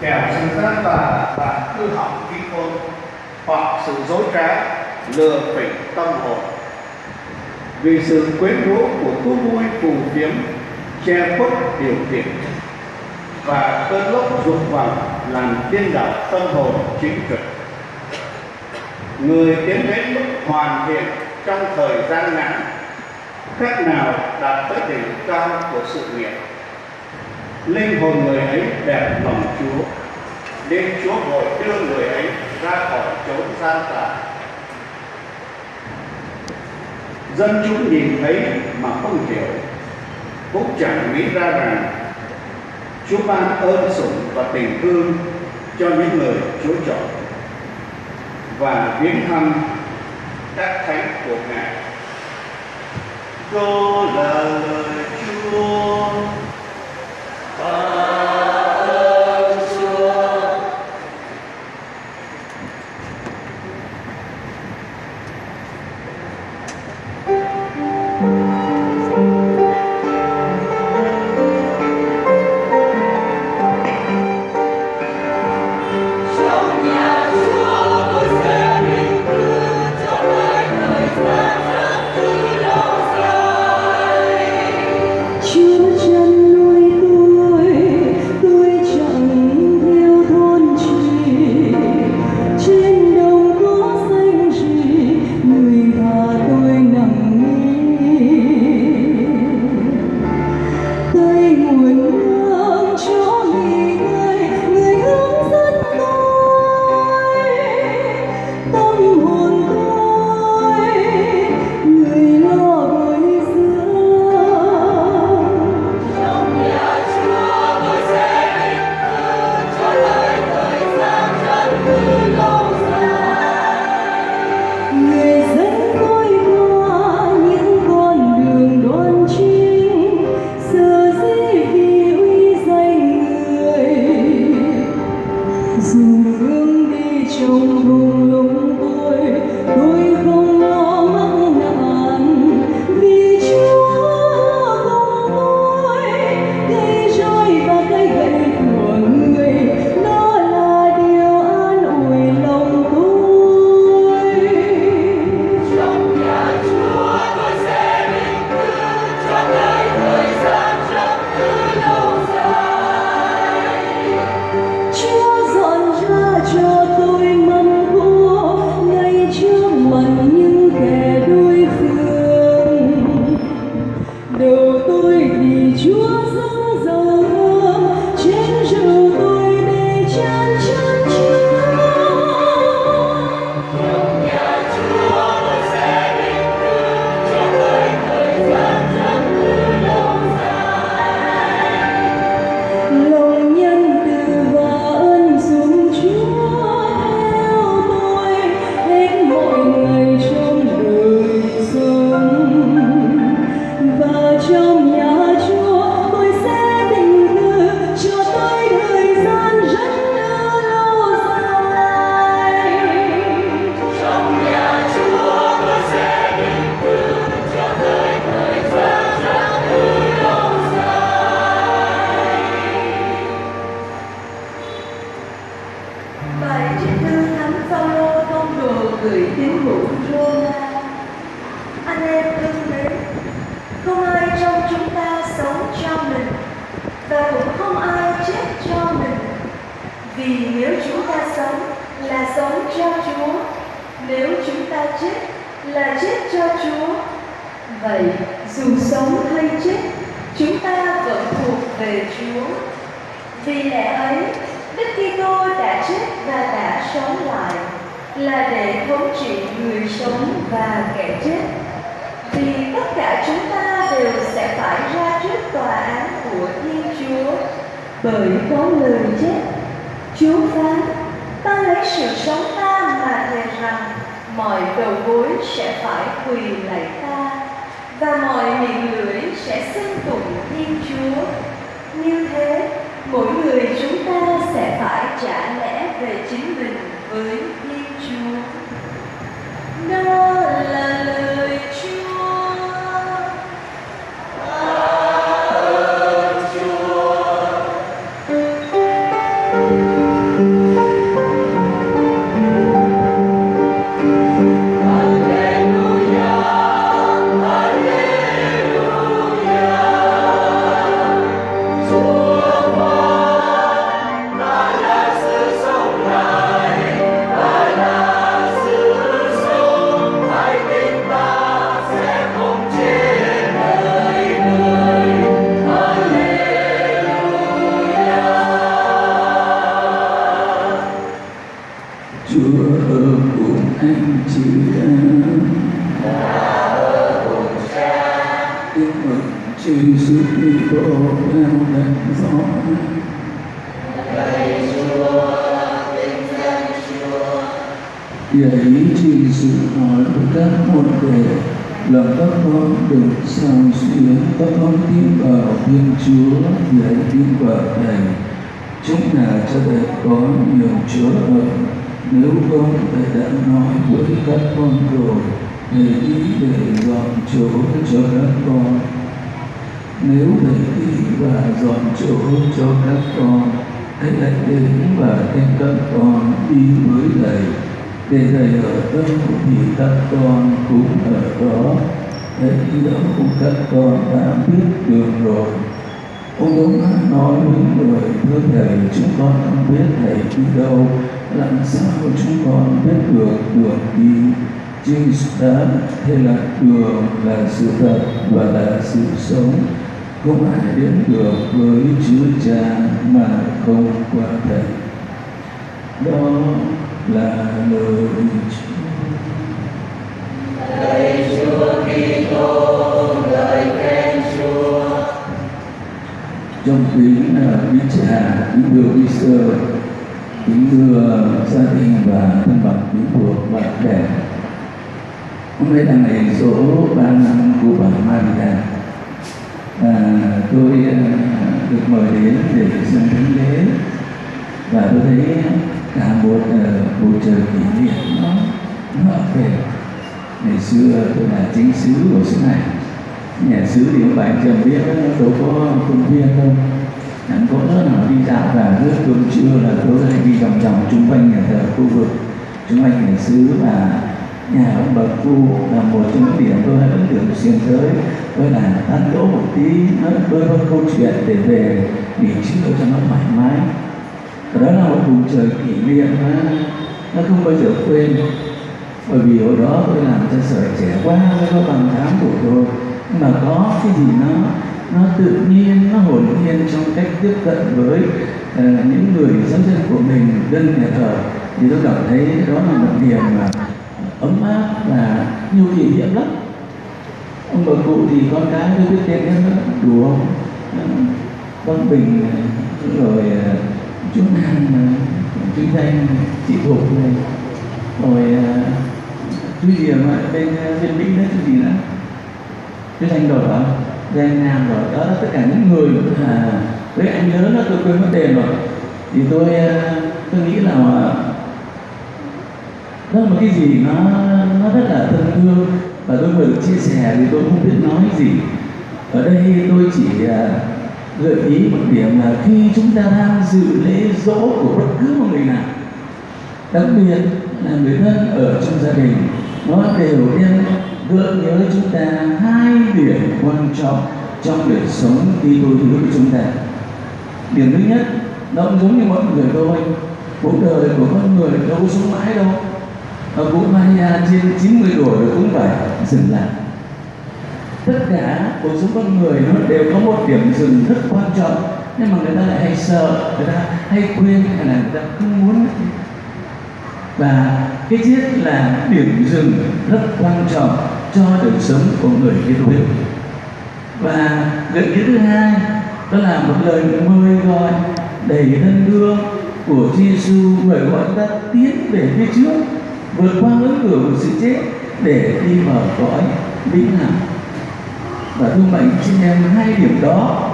kẻo sự gian tà và hư hỏng trí khôn hoặc sự dối trá, lừa phỉnh tâm hồn. Vì sự quyến rũ của thú vui phù phiếm, che khuất điều kiện và cơn lốc dục vọng làm điên đảo tâm hồn chính trực. Người tiến đến mức hoàn thiện trong thời gian ngắn cách nào đạt tới đỉnh cao của sự nghiệp linh hồn người ấy đẹp lòng Chúa. Nên Chúa vội đưa người ấy ra khỏi chốn gian tà. Dân chúng nhìn thấy mà không hiểu. Cũng chẳng nghĩ ra rằng Chúa ban ơn sủng và tình thương cho những người Chúa chọn và viếng thăm các thánh của Ngài. Cô lời anh em thân mến không ai trong chúng ta sống cho mình và cũng không ai chết cho mình vì nếu chúng ta sống là sống cho chúa nếu chúng ta chết là chết cho chúa vậy dù sống hay chết chúng ta vẫn thuộc về chúa vì lẽ ấy, đức kitô đã chết và đã sống lại là để thống trị người sống và kẻ chết. Vì tất cả chúng ta đều sẽ phải ra trước tòa án của thiên chúa bởi có người chết. Chúa phán, ta lấy sự sống ta mà thề rằng mọi đầu gối sẽ phải quỳ lạy ta và mọi miệng lưỡi sẽ xưng tụng thiên chúa. Như thế, mỗi người chúng ta sẽ phải trả lẽ về chính mình với thiên you. Vậy Giêsu hỏi của các môn đề là các con được sao xuyến các con tin vào Thiên Chúa để tin vào Thầy chúng là cho thầy có nhiều chúa ở nếu không thầy đã nói với các con rồi thầy ý để dọn chỗ cho các con. Nếu thầy ý và dọn chỗ cho các con, hãy lại đến và đem các con đi với thầy để thầy ở đâu thì các con cũng ở đó thầy đi cũng các con đã biết đường rồi. Ông đúng nói với người thưa thầy, chúng con không biết thầy đi đâu, làm sao chúng con biết được đường đi? Jesus đã thế là đường là sự thật và là sự sống. Không ai đến được với Chúa Cha mà không qua thầy. Đó là lời Chúa trong kính là quý cha kính thưa quý sơ kính thưa gia đình và thân bằng quý thuộc bạn bè hôm nay là ngày số ba năm của bà Maria à, tôi à, được mời đến để xem thánh lễ và tôi thấy cả một uh, bầu trời kỷ niệm nó nó về ngày xưa tôi là chính sứ của xứ này. Nhà sứ thì ông bà anh chồng biết đâu có công viên đâu. Chẳng có nữa nào đi dạo và nước cơm trưa là tôi hay đi vòng vòng chung quanh nhà thờ khu vực chung quanh nhà sứ và nhà ông bà cu là một trong những điểm tôi vẫn ấn tượng xuyên tới. Tôi là ăn đỗ một tí nói đôi câu chuyện để về nghỉ trưa cho nó thoải mái đó là một vùng trời kỷ niệm mà. Nó không bao giờ quên. Bởi vì hồi đó tôi làm cho sở trẻ quá mới có bằng tám tuổi tôi nhưng mà có cái gì nó nó tự nhiên nó hồn nhiên trong cách tiếp cận với uh, những người giáo dân của mình dân nhà thờ thì tôi cảm thấy đó là một điểm mà ấm áp và nhiều kỷ niệm lắm. Ông bà cụ thì con cái tôi biết tên em nữa đủ không Văn Bình rồi à, chức năng chú Danh chị thuộc này. Rồi à, chú gì mà bên à, bên Mỹ đấy cái gì nữa? Cái Thanh rồi hả Danh Nam rồi đó là tất cả những người à, với anh nhớ nó tôi quên mất tên rồi. Thì tôi à, tôi nghĩ là đó là một cái gì nó nó rất là thân thương. Và tôi vừa chia sẻ thì tôi không biết nói gì. Ở đây tôi chỉ gợi ý một điểm là khi chúng ta đang dự lễ dỗ của bất cứ một người nào, đặc biệt là người thân ở trong gia đình, nó đều đem gợi nhớ chúng ta hai điểm quan trọng trong đời sống khi tôi hữu của chúng ta. Điểm thứ nhất, nó cũng giống như mọi người thôi, cuộc đời của con người đâu có sống mãi đâu, và cụ Maria trên 90 tuổi cũng phải dừng lại tất cả cuộc sống con người nó đều có một điểm dừng rất quan trọng, nhưng mà người ta lại hay sợ, người ta hay quên, hay là người ta không muốn. Và cái chết là điểm dừng rất quan trọng cho đời sống của người kia hữu và gợi ý thứ hai, đó là một lời mời gọi, đầy thân thương của Giêsu mời gọi ta tiến về phía trước, vượt qua ngưỡng cửa của sự chết để đi vào cõi vĩnh hằng và thương mệnh xin em hai điểm đó.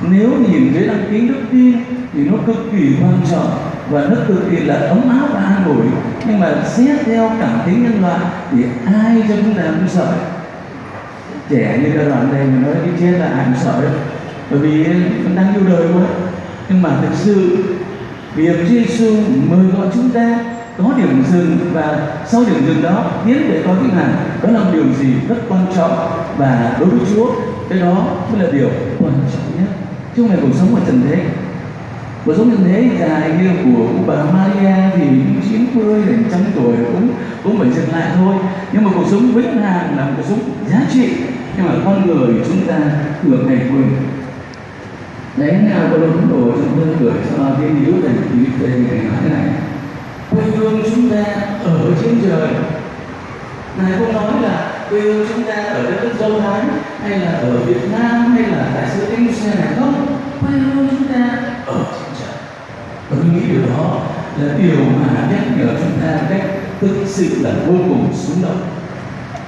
Nếu nhìn dưới đăng ký đức tin thì nó cực kỳ quan trọng và nó cực kỳ là ấm áp và an ủi. Nhưng mà xét theo cảm tính nhân loại thì ai cho chúng ta cũng sợ. Trẻ như cái đoạn này mà nói cái chết là ai cũng sợ đấy. Bởi vì vẫn đang yêu đời quá. Nhưng mà thực sự, việc Giêsu mời gọi chúng ta có điểm dừng và sau điểm dừng đó, tiến để có vĩnh hằng đó là một điều gì rất quan trọng và đối với Chúa, cái đó mới là điều quan trọng nhất. Chứ không phải cuộc sống ở trần thế. Cuộc sống trần thế dài như của bà Maria thì 90 đến trăm tuổi, cũng cũng phải dừng lại thôi. Nhưng mà cuộc sống vĩnh hằng là một cuộc sống giá trị nhưng mà con người chúng ta thường ngày quên đấy nào có đúng đồ chúng tôi gửi cho thiên hữu thành quý nói thế này? Quê hương chúng ta ở trên trời. Ngài không nói là quê hương chúng ta ở đất nước Dâu thái hay là ở Việt Nam hay là tại xứ Indonesia này không quê hương chúng ta ở trên trời. Và tôi nghĩ điều đó là điều mà nhắc nhở chúng ta cách thực sự là vô cùng xúc động.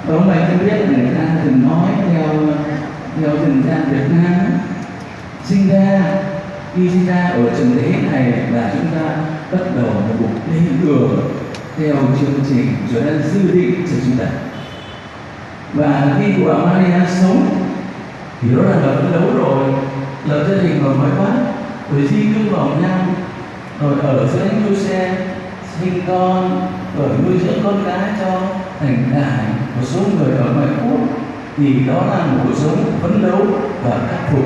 Và ông bài tôi biết là người ta từng nói theo theo dân gian Việt Nam sinh ra, khi sinh ra ở trần thế này là chúng ta bắt đầu một cuộc đi đường theo chương trình Chúa đã dự định cho chúng ta. Và khi của Maria sống, thì đó là phấn đấu rồi lập gia đình rồi mới quá rồi di cư vào nhau rồi ở giữa anh đua xe, sinh con, rồi nuôi dưỡng con cái cho thành đại một số người ở ngoại quốc. Thì đó là một cuộc sống phấn đấu và khắc phục.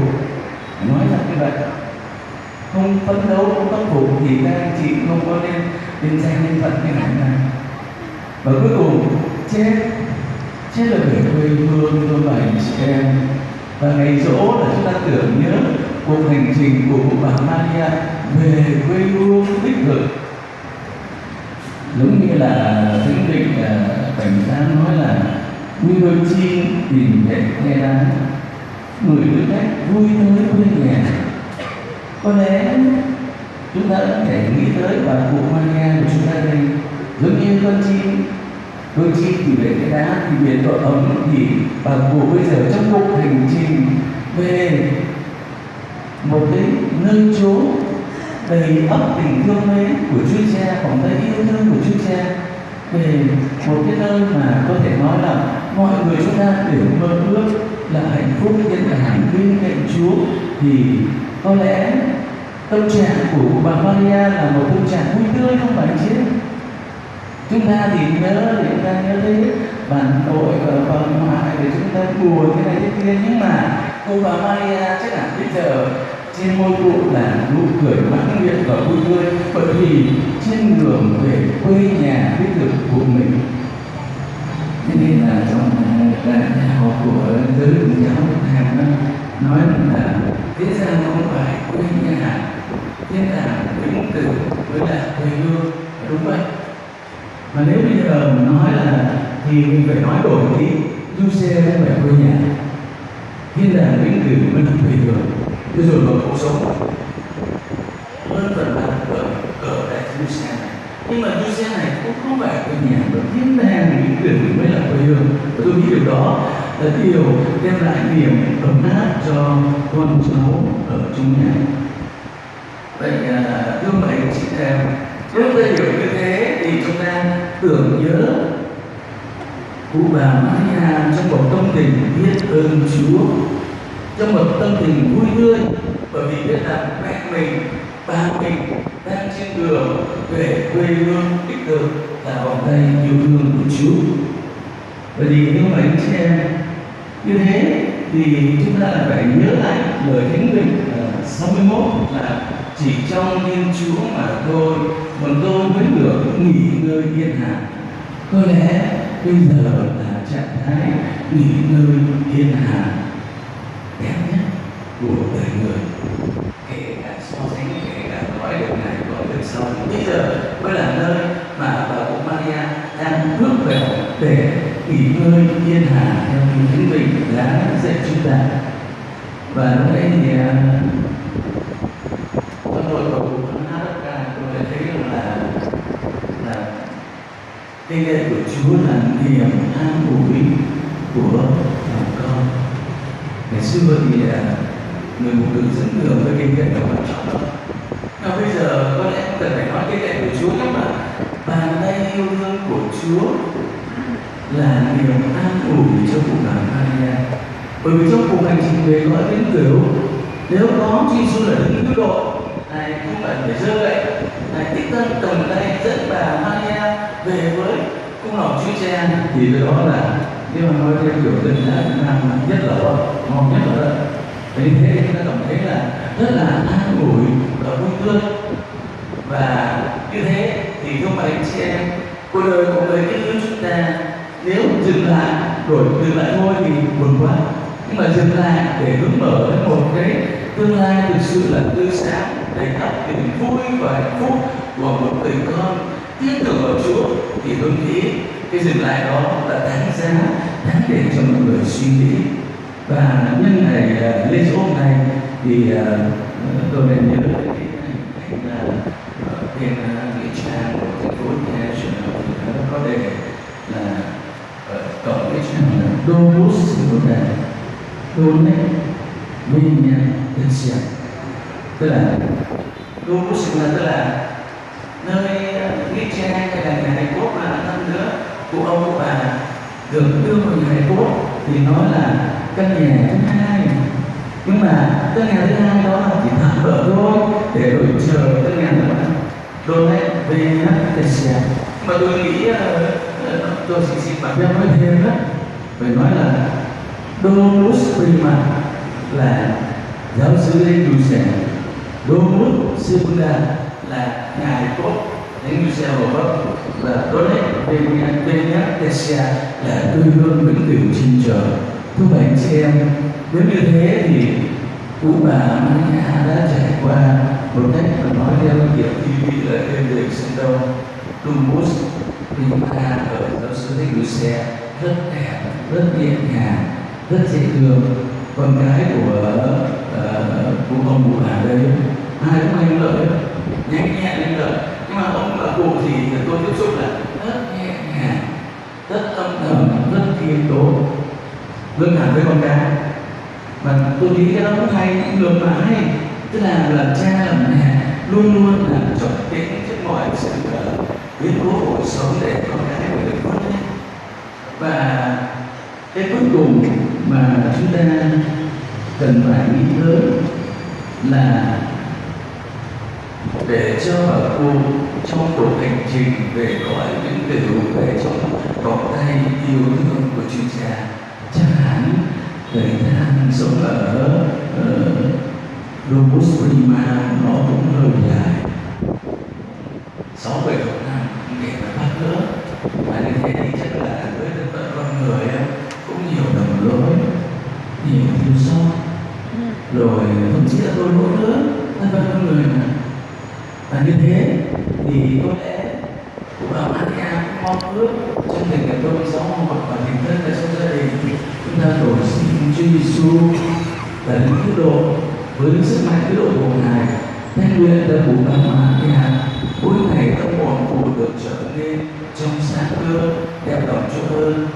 Nói là như vậy không phấn đấu, không khắc phục thì các anh chị không có nên nên danh nhân phận như thế này và cuối cùng, chết. Chết là về quê hương cho bảy chị em và ngày dỗ là chúng ta tưởng nhớ cuộc hành trình của cụ bà Maria về quê hương đích thực. Giống như là thánh định à, cảnh giác nói là, nguy đôi chi tìm về nghe đáng người tư cách vui tới quê nhà có lẽ chúng ta có thể nghĩ tới và cụ Maria của chúng ta đây. Giống như con chim đôi chim thì về cái đá thì biển độ ấm thì bà cụ bây giờ trong cuộc hành trình về một cái nơi chốn đầy ấp tình thương mến của Chúa Cha, vòng tay yêu thương của Chúa Cha. Về một cái nơi mà có thể nói là mọi người chúng ta đều mơ ước là hạnh phúc yên ả bên cạnh Chúa thì có lẽ tâm trạng của bà Maria là một tâm trạng vui tươi không phải chứ chúng ta thì nhớ thì chúng ta nhớ thấy bản tội và bà ngoại để chúng ta buồn thế này thế kia nhưng mà cô bà Maria chắc là bây giờ trên môi cụ là nụ cười mãn nguyện và vui tươi bởi vì trên đường về quê nhà đích thực của mình cho nên là trong học của giới giáo hàng nói là thế gian không phải quê nhà thiên đàng vĩnh cửu với là quê hương đúng vậy mà nếu bây giờ nói là thì mình phải nói đổi đi du xe không phải quê nhà thiên đàng vĩnh cửu mới là quê hương thế rồi mà cuộc sống hơn phần là ở ở đại du xe nhưng mà du xe này cũng không phải quê nhà mà thiên đàng những quyền mình mới là quê hương. Và tôi nghĩ điều đó là điều đem lại niềm ấm áp cho con cháu ở trong nhà. Vậy à, thưa mấy chị em nếu ta hiểu như thế thì chúng ta tưởng nhớ cụ bà Maria trong một tâm tình biết ơn Chúa trong một tâm tình vui tươi bởi vì biết rằng mẹ mình ba mình đang trên đường về quê hương đích thực là vòng tay yêu thương của Chúa. Bởi vì nếu mà anh chị em như thế thì chúng ta phải nhớ lại lời thánh định 61 là chỉ trong Thiên Chúa mà thôi, còn tôi mới được nghỉ ngơi yên hạ có lẽ bây giờ là trạng thái nghỉ ngơi yên hạ đẹp nhất của đời người kể cả so sánh kể cả nói được này nói được sau bây giờ mới là nơi mà bà cụ Maria đang bước về để nghỉ ngơi, yên hạ theo như chính mình đã dạy chúng ta. Và lúc đấy thì con tôi vào cụ hát ca tôi đã thấy rằng là là cái lễ của Chúa là niềm an ủi của lòng con. Ngày xưa thì à, người mục tử dẫn đường với kinh nghiệm là quan trọng lắm mà bây giờ có lẽ không cần phải nói cái lệ của Chúa nhưng mà bàn tay yêu thương của Chúa là niềm an ủi cho cụ bà Maria. Bởi vì trong cuộc hành trình về cõi đến cửu nếu có Chúa Giêsu là đứng cứu độ này không cần phải rơi lệ, này tích thân cầm tay dẫn bà Maria về với cung lòng Chúa Cha thì cái đó là nếu mà nói theo kiểu dân dã Việt Nam nhất là ngon nhất là đó vì thế chúng ta cảm thấy là rất là an ủi và vui tươi. Và như thế thì không phải anh chị em cuộc đời của người kinh yêu chúng ta nếu dừng lại đổi dừng lại thôi thì buồn quá. Nhưng mà dừng lại để hướng mở đến một cái tương lai thực sự là tươi sáng, đầy ắp tình vui và hạnh phúc của một người con tin tưởng vào Chúa, thì tôi nghĩ cái dừng lại đó là đáng giá, đáng để cho mọi người suy nghĩ. Và nhân ngày à, lễ dỗ hôm nay thì à, tôi nên nhớ đến cái ảnh là ở à, bên à, nghĩa trang của thành phố Nha Trang thì nó có đề là ở cổng nghĩa trang là Domus sinodale Donet Vinya Tensia tức là Domus sinodale tức là nơi nghĩa trang hay là nhà hài cốt mà năm nữa của ông bà được đưa vào nhà hài cốt thì nói là căn nhà thứ hai. Nhưng mà căn nhà thứ hai đó là chỉ tạm bỡ thôi để đổi chờ căn nhà thứ ba đôi này về à. mà tôi nghĩ ờ, ờ, tôi chỉ xin bạn em nói thêm đó phải nói là Domus Prima là giáo sư Lê Đù Sẻ Domus Segunda là ngài cốt Thánh Giuse Hồ Bắc và đôi này về nhà về nhà Tessia là quê hương vĩnh cửu trên trời thưa bạn chị em nếu như thế thì cụ bà Maria đã trải qua một cách mà nói theo kiểu TV là em đềm sinh đâu Dumus Prima ở giáo sư Thánh Đu sẻ rất đẹp rất nhẹ nhàng rất dễ thương. Con gái của uh, của ông cụ bà đây ai cũng anh lợi nhanh nhẹn anh lợi. Nhưng mà ông bà cụ thì tôi tiếp xúc là rất nhẹ nhàng rất âm thầm rất kiên tốn lương hẳn với con cái và tôi nghĩ cái đó cũng hay ngược lại mà hay. Tức là làm cha làm mẹ luôn luôn là chọn cái trước mọi sự uh, biến cố của cuộc sống để con cái của được vươn lên và cái cuối cùng mà chúng ta cần phải nghĩ tới là để cho bà cô trong cuộc hành trình về cõi những điều về trong vòng tay yêu thương của chuyên cha chắc hẳn thời gian sống ở ờ, uh, Domus Prima nó cũng hơi dài sáu bảy chục năm để mà bắt nữa và như thế thì chắc là với thân phận con người em cũng nhiều đồng lỗi nhiều thiếu sót rồi, thậm chí là tôi lỗi nữa. Thân phận con người mà. Và như thế thì có lẽ cũng ở Maria cũng mong ước trong tình cảm tôi giáo hoặc và tình thân là trong gia đình. Chúng ta đổi xin Chúa Giêsu là những cứu độ với sức mạnh cứu độ của ngài. Thanh nguyện là cụ bà Maria mỗi ngày tâm hồn cụ được trở nên trong sáng hơn, đẹp lòng cho hơn.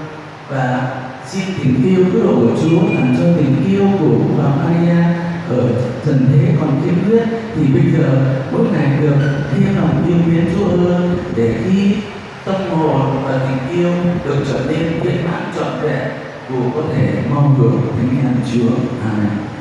Và xin tình yêu cứu độ của Chúa làm cho tình yêu của bà Maria ở trần thế còn kiên quyết thì bây giờ mỗi ngày được thêm lòng yêu mến Chúa hơn, để khi tâm hồn và tình yêu được trở nên viên mãn trọn vẹn của có thể mong được thánh an Chúa. Amen.